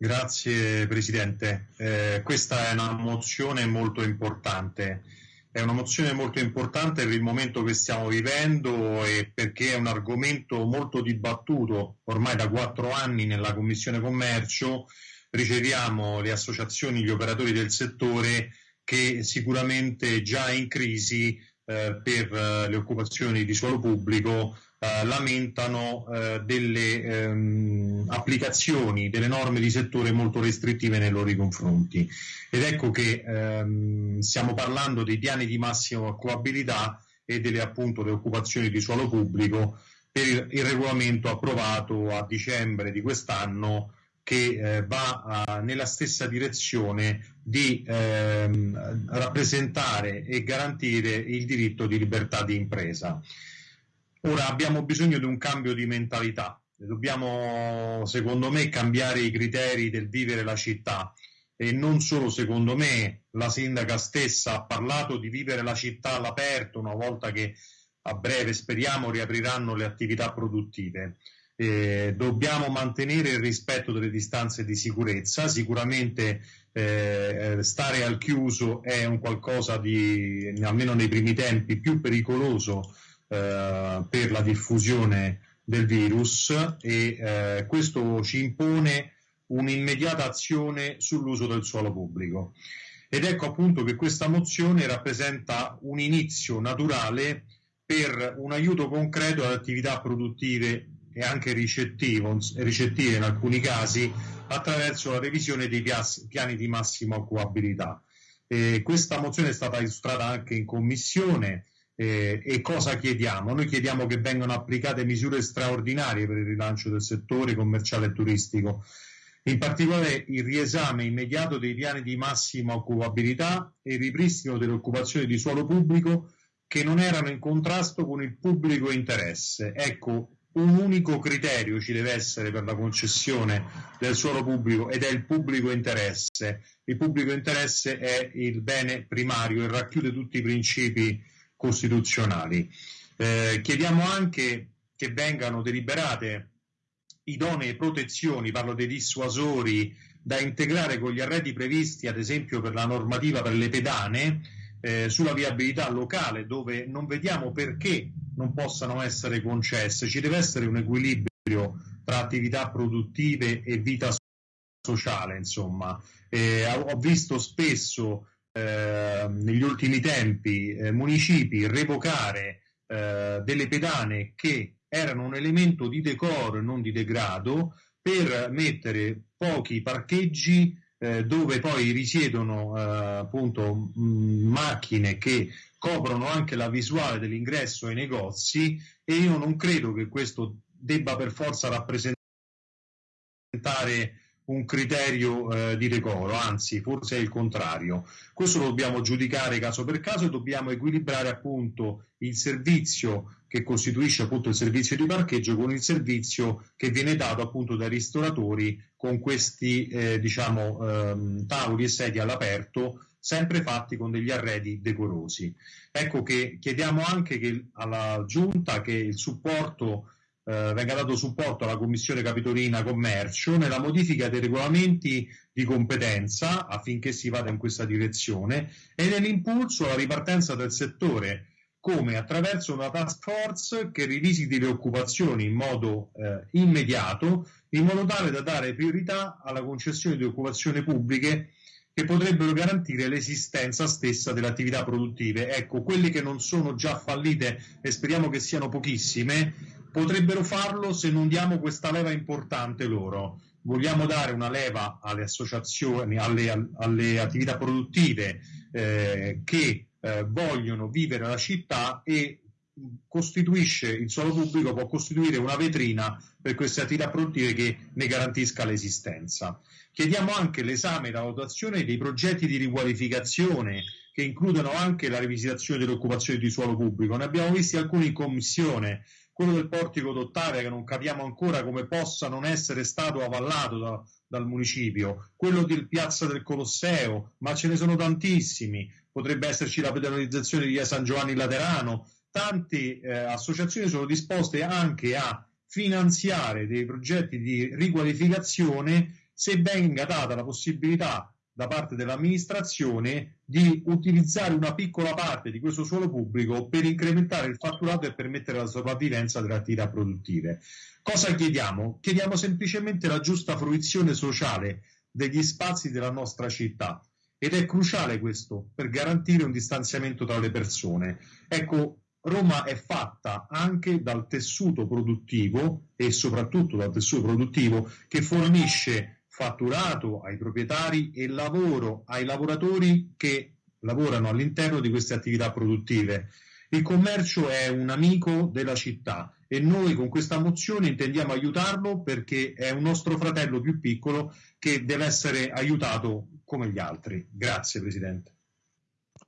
Grazie Presidente. Eh, questa è una mozione molto importante. È una mozione molto importante per il momento che stiamo vivendo e perché è un argomento molto dibattuto ormai da quattro anni nella Commissione Commercio. Riceviamo le associazioni, gli operatori del settore che sicuramente già in crisi eh, per eh, le occupazioni di suolo pubblico eh, lamentano eh, delle ehm, applicazioni delle norme di settore molto restrittive nei loro confronti. Ed ecco che ehm, stiamo parlando dei piani di massima occupabilità e delle appunto le occupazioni di suolo pubblico per il, il regolamento approvato a dicembre di quest'anno che eh, va a, nella stessa direzione di ehm, rappresentare e garantire il diritto di libertà di impresa. Ora abbiamo bisogno di un cambio di mentalità, dobbiamo secondo me cambiare i criteri del vivere la città. E non solo secondo me, la sindaca stessa ha parlato di vivere la città all'aperto una volta che a breve speriamo riapriranno le attività produttive. Eh, dobbiamo mantenere il rispetto delle distanze di sicurezza, sicuramente eh, stare al chiuso è un qualcosa di, almeno nei primi tempi, più pericoloso eh, per la diffusione del virus e eh, questo ci impone un'immediata azione sull'uso del suolo pubblico. Ed ecco appunto che questa mozione rappresenta un inizio naturale per un aiuto concreto alle attività produttive e anche ricettive in alcuni casi attraverso la revisione dei piani di massima occupabilità. Eh, questa mozione è stata illustrata anche in commissione eh, e cosa chiediamo? Noi chiediamo che vengano applicate misure straordinarie per il rilancio del settore commerciale e turistico, in particolare il riesame immediato dei piani di massima occupabilità e il ripristino delle occupazioni di suolo pubblico che non erano in contrasto con il pubblico interesse. Ecco, un unico criterio ci deve essere per la concessione del suolo pubblico ed è il pubblico interesse. Il pubblico interesse è il bene primario e racchiude tutti i principi costituzionali. Eh, chiediamo anche che vengano deliberate idonee protezioni, parlo dei dissuasori, da integrare con gli arredi previsti, ad esempio per la normativa per le pedane, eh, sulla viabilità locale, dove non vediamo perché non possano essere concesse. Ci deve essere un equilibrio tra attività produttive e vita sociale, insomma. Eh, ho visto spesso eh, negli ultimi tempi eh, municipi revocare eh, delle pedane che erano un elemento di decoro e non di degrado per mettere pochi parcheggi eh, dove poi risiedono eh, appunto mh, macchine che coprono anche la visuale dell'ingresso ai negozi e io non credo che questo debba per forza rappresentare un criterio eh, di decoro, anzi forse è il contrario. Questo lo dobbiamo giudicare caso per caso e dobbiamo equilibrare appunto il servizio che costituisce appunto il servizio di parcheggio con il servizio che viene dato appunto dai ristoratori con questi eh, diciamo ehm, tavoli e sedie all'aperto sempre fatti con degli arredi decorosi. Ecco che chiediamo anche che alla giunta che il supporto eh, venga dato supporto alla Commissione Capitolina Commercio nella modifica dei regolamenti di competenza affinché si vada in questa direzione e nell'impulso alla ripartenza del settore come attraverso una task force che rivisiti le occupazioni in modo eh, immediato in modo tale da dare priorità alla concessione di occupazioni pubbliche che potrebbero garantire l'esistenza stessa delle attività produttive. Ecco, quelle che non sono già fallite e speriamo che siano pochissime, potrebbero farlo se non diamo questa leva importante loro. Vogliamo dare una leva alle associazioni, alle, alle attività produttive eh, che eh, vogliono vivere la città e costituisce il suolo pubblico può costituire una vetrina per queste attività produttive che ne garantisca l'esistenza. Chiediamo anche l'esame e la valutazione dei progetti di riqualificazione che includono anche la rivisitazione dell'occupazione di suolo pubblico. Ne abbiamo visti alcuni in commissione, quello del portico d'Ottavia che non capiamo ancora come possa non essere stato avallato da, dal municipio, quello del Piazza del Colosseo, ma ce ne sono tantissimi, potrebbe esserci la pedonalizzazione di via San Giovanni Laterano, tante eh, associazioni sono disposte anche a finanziare dei progetti di riqualificazione se venga data la possibilità da parte dell'amministrazione di utilizzare una piccola parte di questo suolo pubblico per incrementare il fatturato e permettere la sopravvivenza delle attività produttive. Cosa chiediamo? Chiediamo semplicemente la giusta fruizione sociale degli spazi della nostra città ed è cruciale questo per garantire un distanziamento tra le persone. Ecco, Roma è fatta anche dal tessuto produttivo e soprattutto dal tessuto produttivo che fornisce fatturato ai proprietari e lavoro ai lavoratori che lavorano all'interno di queste attività produttive. Il commercio è un amico della città e noi con questa mozione intendiamo aiutarlo perché è un nostro fratello più piccolo che deve essere aiutato come gli altri. Grazie Presidente.